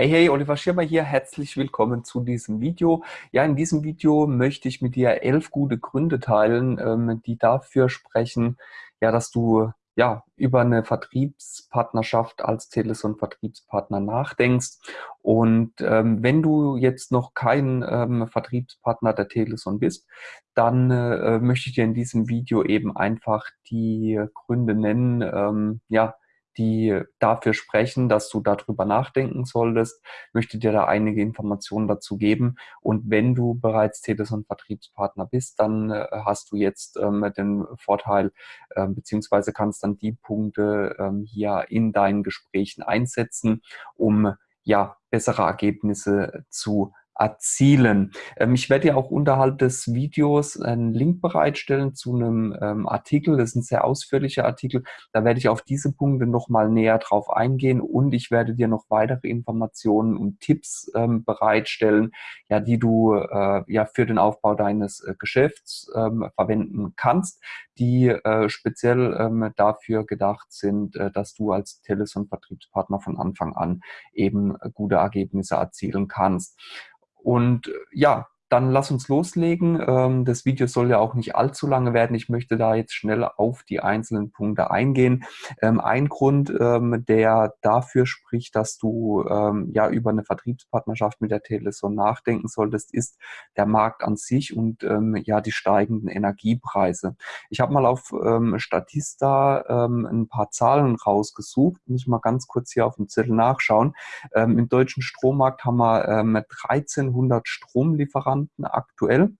Hey, hey, Oliver Schirmer hier. Herzlich willkommen zu diesem Video. Ja, in diesem Video möchte ich mit dir elf gute Gründe teilen, ähm, die dafür sprechen, ja, dass du ja, über eine Vertriebspartnerschaft als Teleson-Vertriebspartner nachdenkst. Und ähm, wenn du jetzt noch kein ähm, Vertriebspartner der Teleson bist, dann äh, möchte ich dir in diesem Video eben einfach die Gründe nennen, ähm, ja, die dafür sprechen, dass du darüber nachdenken solltest, möchte dir da einige Informationen dazu geben. Und wenn du bereits Teleson-Vertriebspartner bist, dann äh, hast du jetzt ähm, den Vorteil, äh, beziehungsweise kannst dann die Punkte ähm, hier in deinen Gesprächen einsetzen, um ja bessere Ergebnisse zu erzielen. Ähm, ich werde ja auch unterhalb des Videos einen Link bereitstellen zu einem ähm, Artikel. Das ist ein sehr ausführlicher Artikel. Da werde ich auf diese Punkte nochmal näher drauf eingehen und ich werde dir noch weitere Informationen und Tipps ähm, bereitstellen, ja, die du äh, ja für den Aufbau deines äh, Geschäfts verwenden kannst, die äh, speziell dafür gedacht sind, dass du als Teleson-Vertriebspartner von Anfang an eben gute Ergebnisse erzielen kannst. Und äh, ja, dann lass uns loslegen. Ähm, das Video soll ja auch nicht allzu lange werden. Ich möchte da jetzt schnell auf die einzelnen Punkte eingehen. Ähm, ein Grund, ähm, der dafür spricht, dass du ja über eine Vertriebspartnerschaft mit der Teleson nachdenken solltest, ist der Markt an sich und ja die steigenden Energiepreise. Ich habe mal auf Statista ein paar Zahlen rausgesucht. Muss ich mal ganz kurz hier auf dem Zettel nachschauen. Im deutschen Strommarkt haben wir 1300 Stromlieferanten Lieferanten aktuell.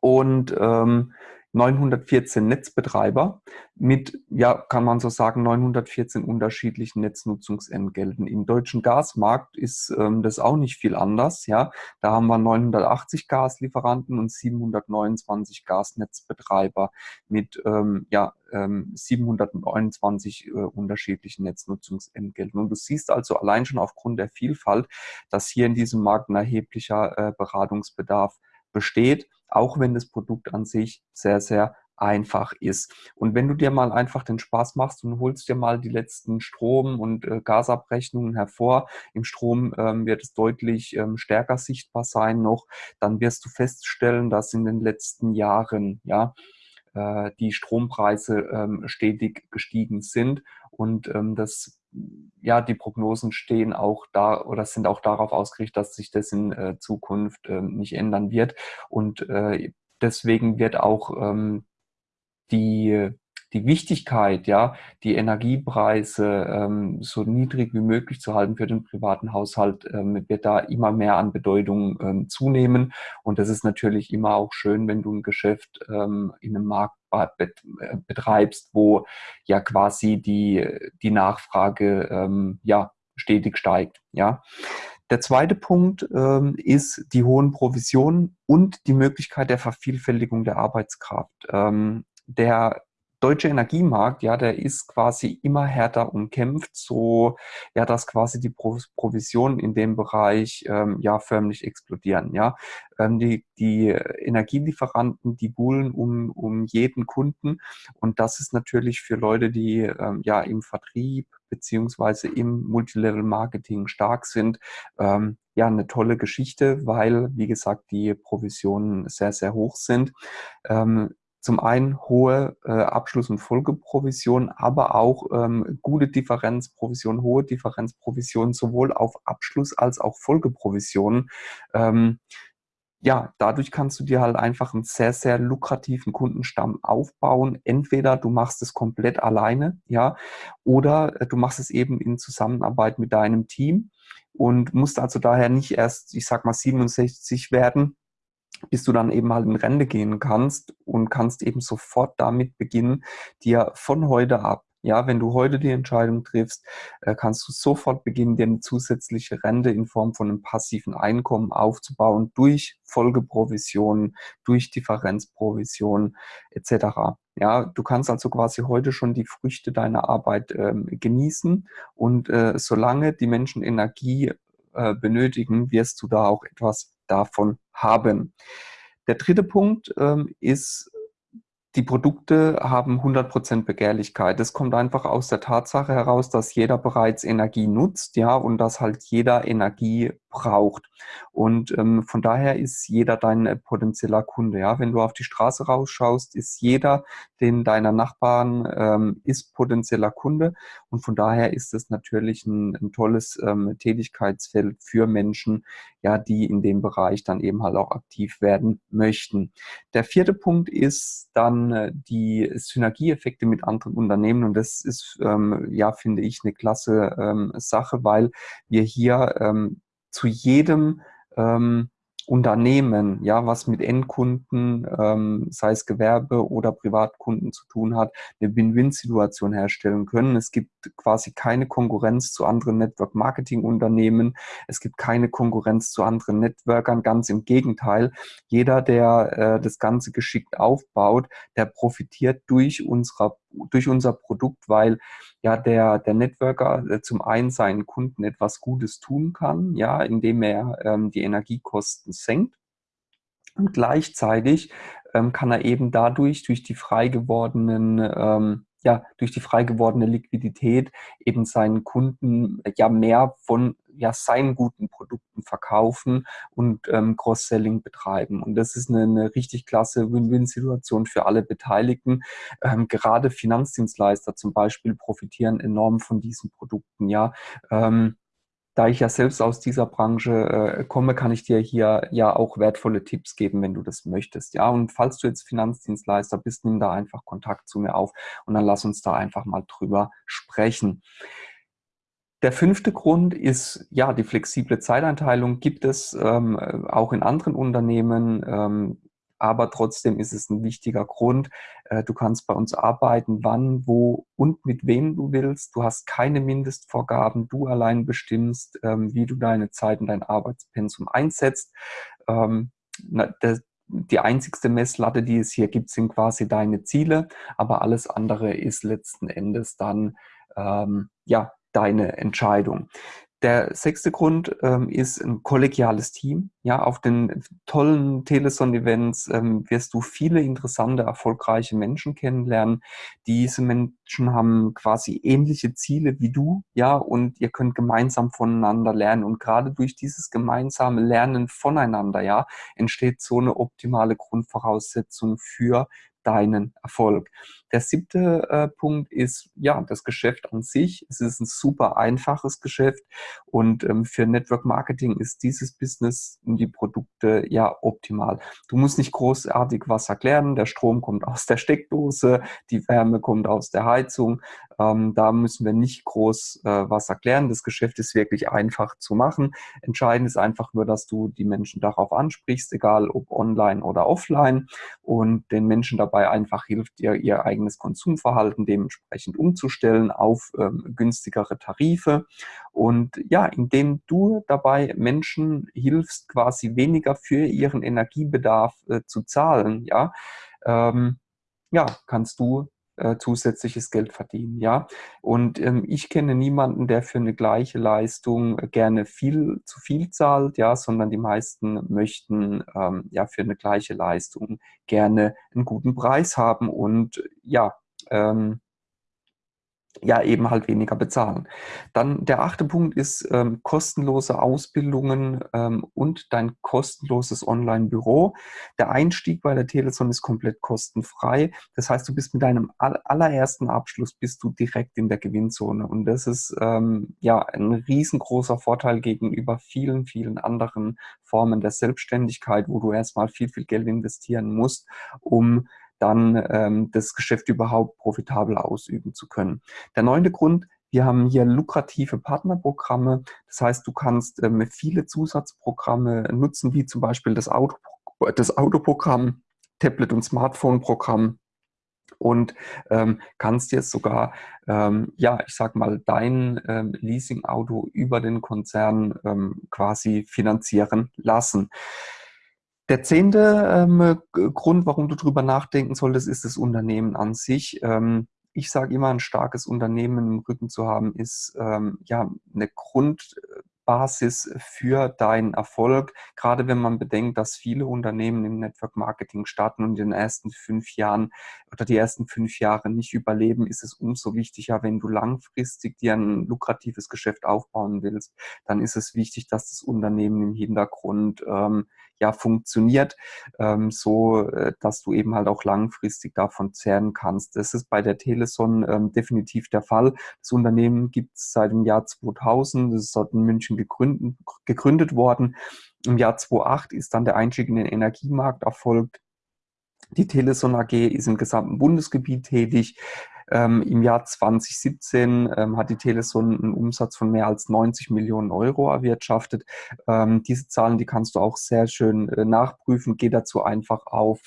Und ähm, 914 Netzbetreiber mit, ja, kann man so sagen, 914 unterschiedlichen Netznutzungsentgelten. Im deutschen Gasmarkt ist ähm, das auch nicht viel anders. Ja, da haben wir 980 Gaslieferanten und 729 Gasnetzbetreiber mit ähm, ja, ähm, 729 äh, unterschiedlichen Netznutzungsentgelten. Und du siehst also allein schon aufgrund der Vielfalt, dass hier in diesem Markt ein erheblicher äh, Beratungsbedarf besteht, auch wenn das Produkt an sich sehr, sehr einfach ist. Und wenn du dir mal einfach den Spaß machst und holst dir mal die letzten Strom- und äh, Gasabrechnungen hervor, im Strom ähm, wird es deutlich ähm, stärker sichtbar sein noch, dann wirst du feststellen, dass in den letzten Jahren, ja, äh, die Strompreise ähm, stetig gestiegen sind und ähm, das ja, die Prognosen stehen auch da oder sind auch darauf ausgerichtet, dass sich das in äh, Zukunft äh, nicht ändern wird. Und äh, deswegen wird auch ähm, die die Wichtigkeit, ja, die Energiepreise ähm, so niedrig wie möglich zu halten für den privaten Haushalt, ähm, wird da immer mehr an Bedeutung ähm, zunehmen. Und das ist natürlich immer auch schön, wenn du ein Geschäft ähm, in einem Markt betreibst, wo ja quasi die, die Nachfrage ähm, ja, stetig steigt. Ja. Der zweite Punkt ähm, ist die hohen Provisionen und die Möglichkeit der Vervielfältigung der Arbeitskraft. Ähm, der deutsche Energiemarkt, ja, der ist quasi immer härter umkämpft, so ja, dass quasi die Provisionen in dem Bereich ähm, ja förmlich explodieren. Ja, ähm, die, die Energielieferanten, die buhlen um, um jeden Kunden und das ist natürlich für Leute, die ähm, ja im Vertrieb beziehungsweise im Multilevel-Marketing stark sind, ähm, ja, eine tolle Geschichte, weil, wie gesagt, die Provisionen sehr, sehr hoch sind. Ähm, zum einen hohe äh, Abschluss- und Folgeprovision, aber auch ähm, gute Differenzprovision, hohe Differenzprovision sowohl auf Abschluss als auch Folgeprovisionen. Ähm, ja, dadurch kannst du dir halt einfach einen sehr, sehr lukrativen Kundenstamm aufbauen. Entweder du machst es komplett alleine, ja, oder äh, du machst es eben in Zusammenarbeit mit deinem Team und musst also daher nicht erst, ich sag mal, 67 werden, bis du dann eben halt in Rente gehen kannst und kannst eben sofort damit beginnen, dir von heute ab, ja, wenn du heute die Entscheidung triffst, äh, kannst du sofort beginnen, dir eine zusätzliche Rente in Form von einem passiven Einkommen aufzubauen durch Folgeprovisionen, durch Differenzprovisionen etc. Ja, du kannst also quasi heute schon die Früchte deiner Arbeit ähm, genießen und äh, solange die Menschen Energie äh, benötigen, wirst du da auch etwas davon haben. Der dritte Punkt ähm, ist die Produkte haben 100% Begehrlichkeit. Das kommt einfach aus der Tatsache heraus, dass jeder bereits Energie nutzt, ja, und dass halt jeder Energie braucht. Und ähm, von daher ist jeder dein äh, potenzieller Kunde, ja. Wenn du auf die Straße rausschaust, ist jeder, den deiner Nachbarn ähm, ist potenzieller Kunde. Und von daher ist es natürlich ein, ein tolles ähm, Tätigkeitsfeld für Menschen, ja, die in dem Bereich dann eben halt auch aktiv werden möchten. Der vierte Punkt ist dann äh, die Synergieeffekte mit anderen Unternehmen und das ist, ähm, ja, finde ich, eine klasse ähm, Sache, weil wir hier ähm, zu jedem ähm, Unternehmen, ja, was mit Endkunden, ähm, sei es Gewerbe oder Privatkunden zu tun hat, eine Win-Win-Situation herstellen können. Es gibt quasi keine Konkurrenz zu anderen Network-Marketing-Unternehmen. Es gibt keine Konkurrenz zu anderen Networkern. Ganz im Gegenteil. Jeder, der äh, das Ganze geschickt aufbaut, der profitiert durch, unserer, durch unser Produkt, weil ja der, der Networker äh, zum einen seinen Kunden etwas Gutes tun kann, ja, indem er ähm, die Energiekosten senkt. Und gleichzeitig ähm, kann er eben dadurch, durch die frei gewordenen ähm, ja, durch die frei gewordene Liquidität eben seinen Kunden ja mehr von ja, seinen guten Produkten verkaufen und ähm, Cross-Selling betreiben. Und das ist eine, eine richtig klasse Win-Win-Situation für alle Beteiligten. Ähm, gerade Finanzdienstleister zum Beispiel profitieren enorm von diesen Produkten. Ja, ähm, da ich ja selbst aus dieser Branche äh, komme, kann ich dir hier ja auch wertvolle Tipps geben, wenn du das möchtest. Ja, und falls du jetzt Finanzdienstleister bist, nimm da einfach Kontakt zu mir auf und dann lass uns da einfach mal drüber sprechen. Der fünfte Grund ist, ja, die flexible Zeiteinteilung gibt es ähm, auch in anderen Unternehmen. Ähm, aber trotzdem ist es ein wichtiger Grund. Äh, du kannst bei uns arbeiten, wann, wo und mit wem du willst. Du hast keine Mindestvorgaben. Du allein bestimmst, ähm, wie du deine Zeit und dein Arbeitspensum einsetzt. Ähm, die einzigste Messlatte, die es hier gibt, sind quasi deine Ziele, aber alles andere ist letzten Endes dann ähm, ja deine Entscheidung. Der sechste Grund ähm, ist ein kollegiales Team. Ja, auf den tollen Teleson-Events ähm, wirst du viele interessante, erfolgreiche Menschen kennenlernen. Diese Menschen haben quasi ähnliche Ziele wie du, ja, und ihr könnt gemeinsam voneinander lernen. Und gerade durch dieses gemeinsame Lernen voneinander, ja, entsteht so eine optimale Grundvoraussetzung für deinen Erfolg. Der siebte äh, Punkt ist, ja, das Geschäft an sich. Es ist ein super einfaches Geschäft und ähm, für Network Marketing ist dieses Business und die Produkte ja optimal. Du musst nicht großartig was erklären. Der Strom kommt aus der Steckdose, die Wärme kommt aus der Heizung. Ähm, da müssen wir nicht groß äh, was erklären. Das Geschäft ist wirklich einfach zu machen. Entscheidend ist einfach nur, dass du die Menschen darauf ansprichst, egal ob online oder offline und den Menschen dabei einfach hilft, ihr, ihr eigenes Konsumverhalten dementsprechend umzustellen auf ähm, günstigere Tarife. Und ja, indem du dabei Menschen hilfst, quasi weniger für ihren Energiebedarf äh, zu zahlen, ja, ähm, ja, kannst du äh, zusätzliches Geld verdienen. Ja? Und ähm, ich kenne niemanden, der für eine gleiche Leistung gerne viel zu viel zahlt, ja, sondern die meisten möchten ähm, ja für eine gleiche Leistung gerne einen guten Preis haben und ja, ähm, ja eben halt weniger bezahlen. Dann der achte Punkt ist ähm, kostenlose Ausbildungen ähm, und dein kostenloses Online-Büro. Der Einstieg bei der Teleson ist komplett kostenfrei. Das heißt, du bist mit deinem allerersten Abschluss bist du direkt in der Gewinnzone und das ist ähm, ja ein riesengroßer Vorteil gegenüber vielen, vielen anderen Formen der Selbstständigkeit, wo du erstmal viel, viel Geld investieren musst, um dann ähm, das Geschäft überhaupt profitabel ausüben zu können. Der neunte Grund, wir haben hier lukrative Partnerprogramme. Das heißt, du kannst ähm, viele Zusatzprogramme nutzen, wie zum Beispiel das, Auto, das Autoprogramm, Tablet- und Smartphone-Programm und ähm, kannst jetzt sogar, ähm, ja, ich sag mal, dein ähm, Leasing-Auto über den Konzern ähm, quasi finanzieren lassen. Der zehnte ähm, Grund, warum du darüber nachdenken solltest, ist das Unternehmen an sich. Ähm, ich sage immer, ein starkes Unternehmen im Rücken zu haben, ist ähm, ja eine Grund, Basis für deinen Erfolg. Gerade wenn man bedenkt, dass viele Unternehmen im Network Marketing starten und in den ersten fünf Jahren oder die ersten fünf Jahre nicht überleben, ist es umso wichtiger, wenn du langfristig dir ein lukratives Geschäft aufbauen willst, dann ist es wichtig, dass das Unternehmen im Hintergrund ähm, ja funktioniert, ähm, so äh, dass du eben halt auch langfristig davon zehren kannst. Das ist bei der Teleson ähm, definitiv der Fall. Das Unternehmen gibt es seit dem Jahr 2000, das ist dort in München gegründet, gegründet worden. Im Jahr 2008 ist dann der Einstieg in den Energiemarkt erfolgt. Die Teleson AG ist im gesamten Bundesgebiet tätig. Ähm, Im Jahr 2017 ähm, hat die Teleson einen Umsatz von mehr als 90 Millionen Euro erwirtschaftet. Ähm, diese Zahlen, die kannst du auch sehr schön äh, nachprüfen. Geh dazu einfach auf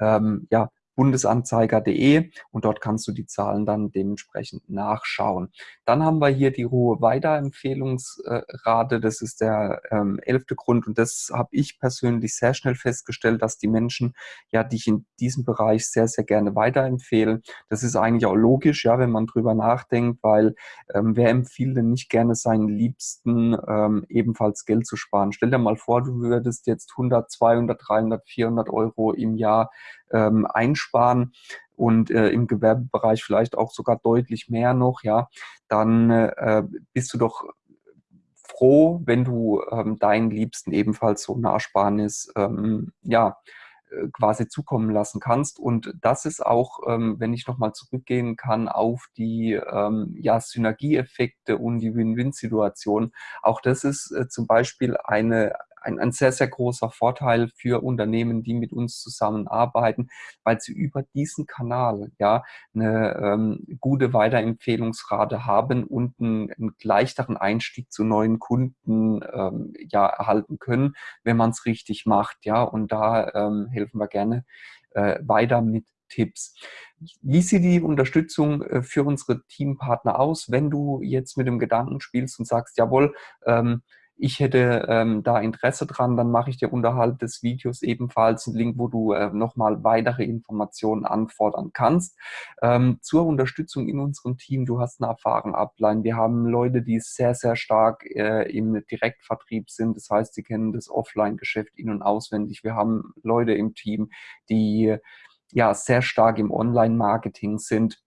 ähm, ja, bundesanzeiger.de und dort kannst du die Zahlen dann dementsprechend nachschauen. Dann haben wir hier die hohe Weiterempfehlungsrate. Das ist der ähm, elfte Grund und das habe ich persönlich sehr schnell festgestellt, dass die Menschen ja dich in diesem Bereich sehr, sehr gerne weiterempfehlen. Das ist eigentlich auch logisch, ja, wenn man drüber nachdenkt, weil ähm, wer empfiehlt denn nicht gerne seinen Liebsten ähm, ebenfalls Geld zu sparen? Stell dir mal vor, du würdest jetzt 100, 200, 300, 400 Euro im Jahr ähm, einsparen und äh, im Gewerbebereich vielleicht auch sogar deutlich mehr noch, ja, dann äh, bist du doch froh, wenn du ähm, deinen Liebsten ebenfalls so eine Ersparnis ähm, ja, äh, quasi zukommen lassen kannst. Und das ist auch, ähm, wenn ich nochmal zurückgehen kann auf die ähm, ja, Synergieeffekte und die Win-Win-Situation, auch das ist äh, zum Beispiel eine, ein, ein sehr, sehr großer Vorteil für Unternehmen, die mit uns zusammenarbeiten, weil sie über diesen Kanal ja eine ähm, gute Weiterempfehlungsrate haben und einen, einen, leichteren Einstieg zu neuen Kunden ähm, ja erhalten können, wenn man es richtig macht. Ja, und da ähm, helfen wir gerne äh, weiter mit Tipps. Wie sieht die Unterstützung äh, für unsere Teampartner aus, wenn du jetzt mit dem Gedanken spielst und sagst, jawohl, ähm, ich hätte ähm, da Interesse dran, dann mache ich dir unterhalb des Videos ebenfalls einen Link, wo du äh, nochmal weitere Informationen anfordern kannst. Ähm, zur Unterstützung in unserem Team, du hast eine erfahrene Ablein. Wir haben Leute, die sehr, sehr stark äh, im Direktvertrieb sind. Das heißt, sie kennen das Offline-Geschäft in- und auswendig. Wir haben Leute im Team, die ja sehr stark im Online-Marketing sind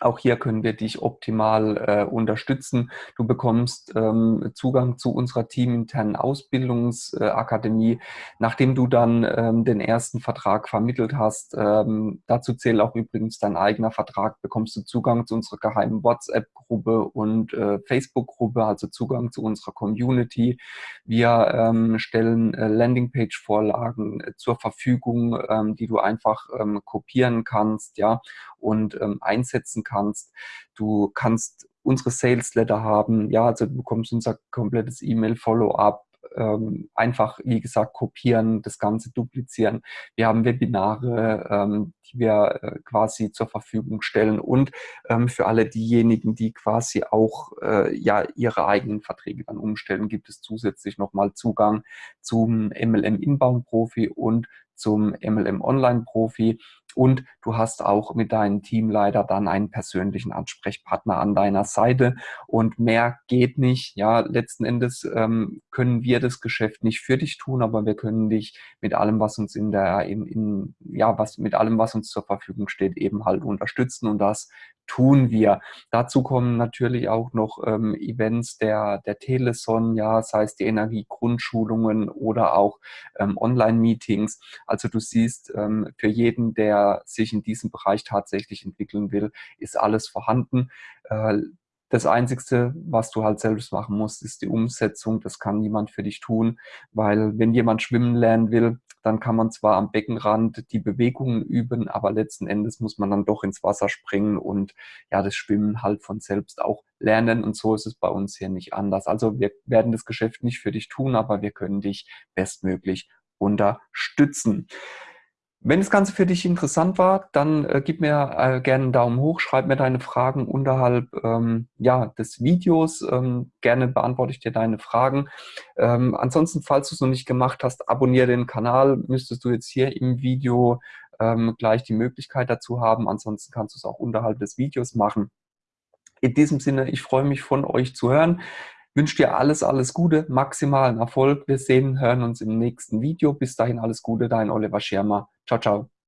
auch hier können wir dich optimal äh, unterstützen. Du bekommst ähm, Zugang zu unserer teaminternen Ausbildungsakademie, äh, nachdem du dann ähm, den ersten Vertrag vermittelt hast. Ähm, dazu zählt auch übrigens dein eigener Vertrag. Bekommst du Zugang zu unserer geheimen WhatsApp-Gruppe und äh, Facebook-Gruppe, also Zugang zu unserer Community. Wir ähm, stellen äh, Landingpage-Vorlagen äh, zur Verfügung, ähm, die du einfach ähm, kopieren kannst, ja, und einsetzen kannst kannst. Du kannst unsere Sales Letter haben, ja, also du bekommst unser komplettes E-Mail-Follow-up, ähm, einfach, wie gesagt, kopieren, das Ganze duplizieren. Wir haben Webinare, ähm, die wir äh, quasi zur Verfügung stellen und ähm, für alle diejenigen, die quasi auch äh, ja ihre eigenen Verträge dann umstellen, gibt es zusätzlich nochmal Zugang zum MLM Inbound Profi und zum MLM Online Profi und du hast auch mit deinem Teamleiter dann einen persönlichen Ansprechpartner an deiner Seite und mehr geht nicht. Ja, letzten Endes ähm, können wir das Geschäft nicht für dich tun, aber wir können dich mit allem, was uns in der, in, in, ja, was mit allem, was uns zur Verfügung steht, eben halt unterstützen und das tun wir. Dazu kommen natürlich auch noch ähm, Events der, der Teleson, ja, sei es die Energiegrundschulungen oder auch ähm, Online-Meetings. Also du siehst, ähm, für jeden, der sich in diesem Bereich tatsächlich entwickeln will, ist alles vorhanden. Äh, das Einzige, was du halt selbst machen musst, ist die Umsetzung. Das kann niemand für dich tun, weil wenn jemand schwimmen lernen will, dann kann man zwar am Beckenrand die Bewegungen üben, aber letzten Endes muss man dann doch ins Wasser springen und ja, das Schwimmen halt von selbst auch lernen. Und so ist es bei uns hier nicht anders. Also wir werden das Geschäft nicht für dich tun, aber wir können dich bestmöglich unterstützen. Wenn das Ganze für dich interessant war, dann äh, gib mir äh, gerne einen Daumen hoch, schreib mir deine Fragen unterhalb ähm, ja, des Videos. Ähm, gerne beantworte ich dir deine Fragen. Ähm, ansonsten, falls du es noch nicht gemacht hast, abonniere den Kanal. Müsstest du jetzt hier im Video ähm, gleich die Möglichkeit dazu haben. Ansonsten kannst du es auch unterhalb des Videos machen. In diesem Sinne, ich freue mich von euch zu hören. Wünsche dir alles, alles Gute, maximalen Erfolg. Wir sehen, hören uns im nächsten Video. Bis dahin alles Gute, dein Oliver Schirmer. Ciao, ciao.